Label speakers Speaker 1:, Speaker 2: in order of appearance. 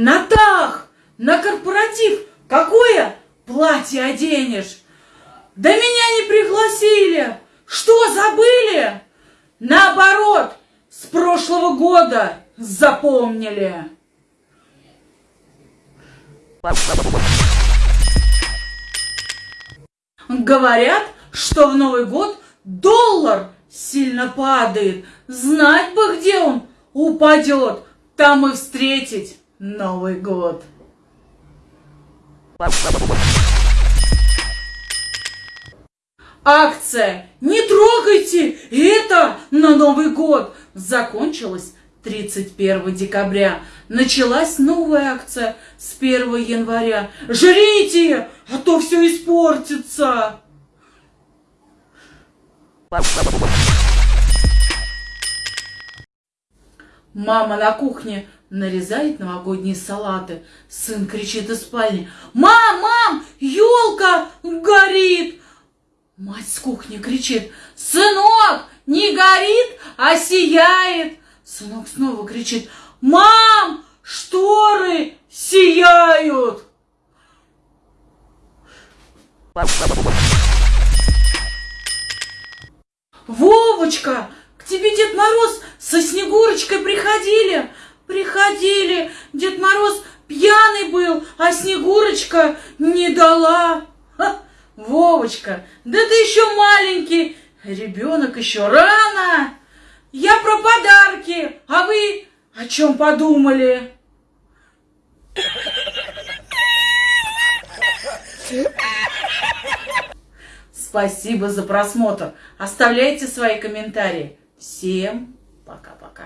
Speaker 1: На тах, на корпоратив какое платье оденешь? Да меня не пригласили. Что, забыли? Наоборот, с прошлого года запомнили. Говорят, что в Новый год доллар сильно падает. Знать бы, где он упадет, там и встретить Новый год. Акция «Не трогайте это на Новый год» закончилась 31 декабря. Началась новая акция с 1 января. Жрите, а то все испортится. Мама на кухне нарезает новогодние салаты. Сын кричит из спальни. Мам, мам, елка горит. Мать с кухни кричит. Сынок, не горит, а сияет. Сынок снова кричит. Мам, шторы сияют. Вовочка, к тебе Дед Мороз со Снегурочкой приходили. Приходили. Дед Мороз пьяный был, а Снегурочка не дала. Ха, Вовочка, да ты еще маленький. Ребенок еще рано. Я про подарки, а вы о чем подумали? Спасибо за просмотр. Оставляйте свои комментарии. Всем пока-пока.